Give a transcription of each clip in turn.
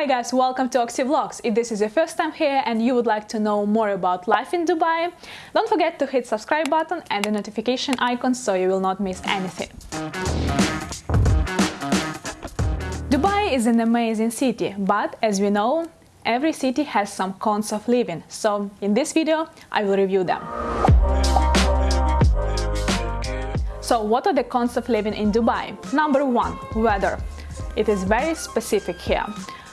Hi guys, welcome to Oxy Vlogs. If this is your first time here and you would like to know more about life in Dubai, don't forget to hit subscribe button and the notification icon so you will not miss anything. Dubai is an amazing city, but as we know, every city has some cons of living. So in this video, I will review them. So what are the cons of living in Dubai? Number one, weather. It is very specific here.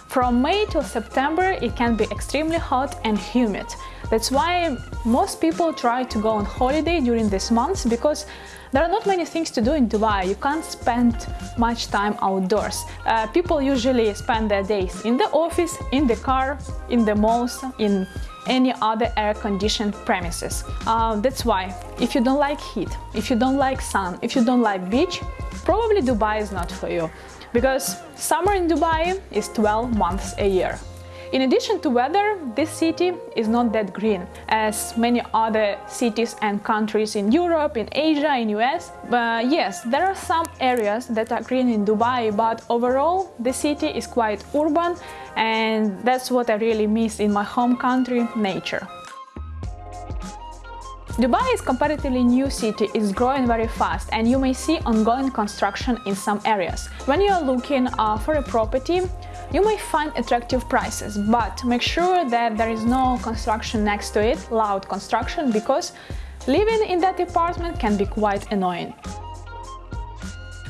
From May till September it can be extremely hot and humid. That's why most people try to go on holiday during these months because there are not many things to do in Dubai. You can't spend much time outdoors. Uh, people usually spend their days in the office, in the car, in the malls, in any other air-conditioned premises. Uh, that's why, if you don't like heat, if you don't like sun, if you don't like beach, probably Dubai is not for you because summer in Dubai is 12 months a year. In addition to weather, this city is not that green as many other cities and countries in Europe, in Asia, in US. But yes, there are some areas that are green in Dubai, but overall the city is quite urban and that's what I really miss in my home country, nature. Dubai is comparatively new city, it's growing very fast and you may see ongoing construction in some areas. When you are looking uh, for a property, you may find attractive prices, but make sure that there is no construction next to it, loud construction, because living in that apartment can be quite annoying.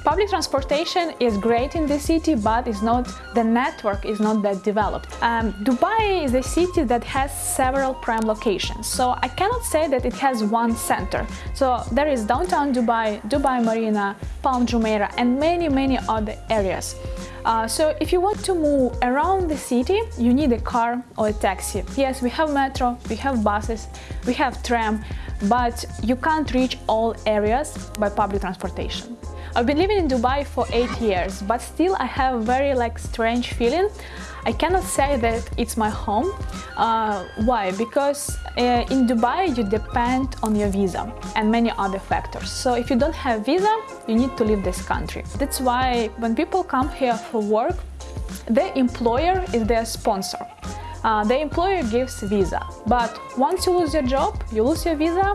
Public transportation is great in the city, but is not the network is not that developed. Um, Dubai is a city that has several prime locations, so I cannot say that it has one center. So there is downtown Dubai, Dubai Marina, Palm Jumeirah, and many many other areas. Uh, so if you want to move around the city, you need a car or a taxi. Yes, we have metro, we have buses, we have tram, but you can't reach all areas by public transportation. I've been living in Dubai for eight years, but still I have a very like strange feeling. I cannot say that it's my home. Uh, why? Because uh, in Dubai you depend on your visa and many other factors. So if you don't have visa, you need to leave this country. That's why when people come here for work, their employer is their sponsor. Uh, the employer gives visa, but once you lose your job, you lose your visa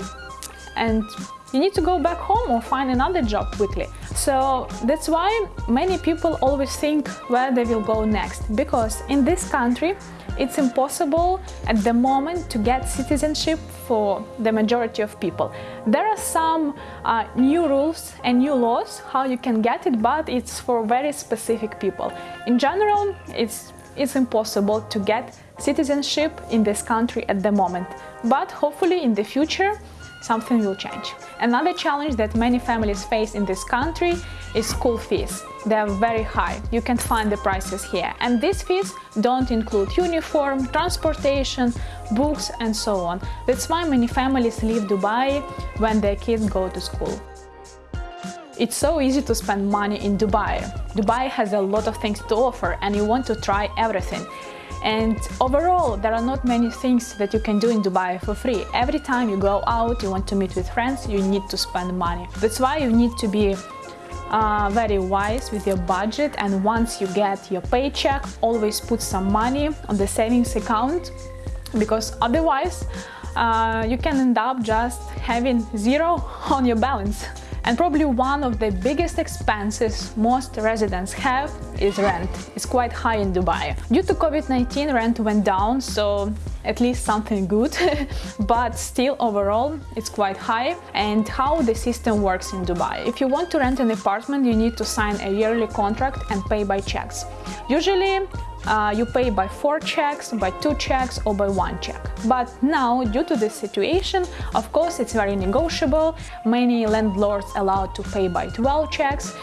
and you need to go back home or find another job quickly. So that's why many people always think where they will go next, because in this country it's impossible at the moment to get citizenship for the majority of people. There are some uh, new rules and new laws how you can get it, but it's for very specific people. In general, it's, it's impossible to get citizenship in this country at the moment, but hopefully in the future something will change. Another challenge that many families face in this country is school fees. They are very high, you can find the prices here. And these fees don't include uniform, transportation, books and so on. That's why many families leave Dubai when their kids go to school. It's so easy to spend money in Dubai. Dubai has a lot of things to offer and you want to try everything. And overall, there are not many things that you can do in Dubai for free. Every time you go out, you want to meet with friends, you need to spend money. That's why you need to be uh, very wise with your budget and once you get your paycheck, always put some money on the savings account because otherwise uh, you can end up just having zero on your balance. And probably one of the biggest expenses most residents have is rent. It's quite high in Dubai. Due to COVID-19, rent went down, so at least something good, but still overall it's quite high. And how the system works in Dubai. If you want to rent an apartment, you need to sign a yearly contract and pay by checks. Usually uh, you pay by four checks, by two checks or by one check. But now, due to this situation, of course, it's very negotiable. Many landlords allow to pay by 12 checks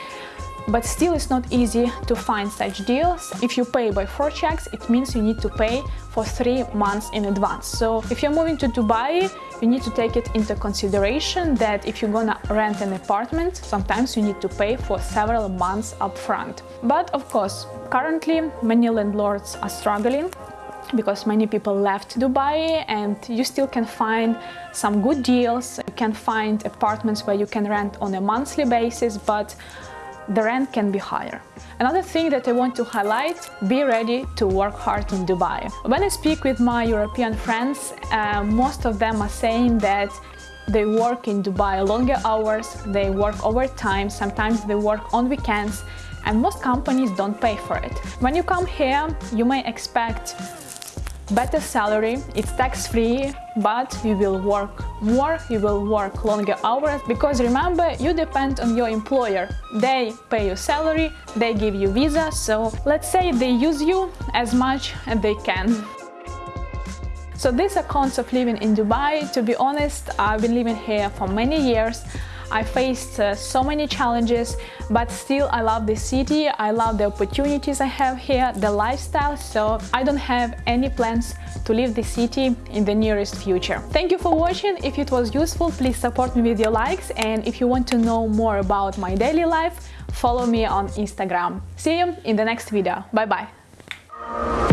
but still it's not easy to find such deals. If you pay by four checks, it means you need to pay for three months in advance. So if you're moving to Dubai, you need to take it into consideration that if you're gonna rent an apartment, sometimes you need to pay for several months upfront. But of course, currently many landlords are struggling because many people left Dubai and you still can find some good deals. You can find apartments where you can rent on a monthly basis, but the rent can be higher. Another thing that I want to highlight, be ready to work hard in Dubai. When I speak with my European friends, uh, most of them are saying that they work in Dubai longer hours, they work overtime, sometimes they work on weekends, and most companies don't pay for it. When you come here, you may expect better salary, it's tax-free, but you will work more, you will work longer hours, because remember, you depend on your employer. They pay your salary, they give you visa, so let's say they use you as much as they can. So these are cons of living in Dubai. To be honest, I've been living here for many years. I faced uh, so many challenges, but still I love the city, I love the opportunities I have here, the lifestyle, so I don't have any plans to leave the city in the nearest future. Thank you for watching, if it was useful please support me with your likes and if you want to know more about my daily life, follow me on Instagram. See you in the next video, bye bye!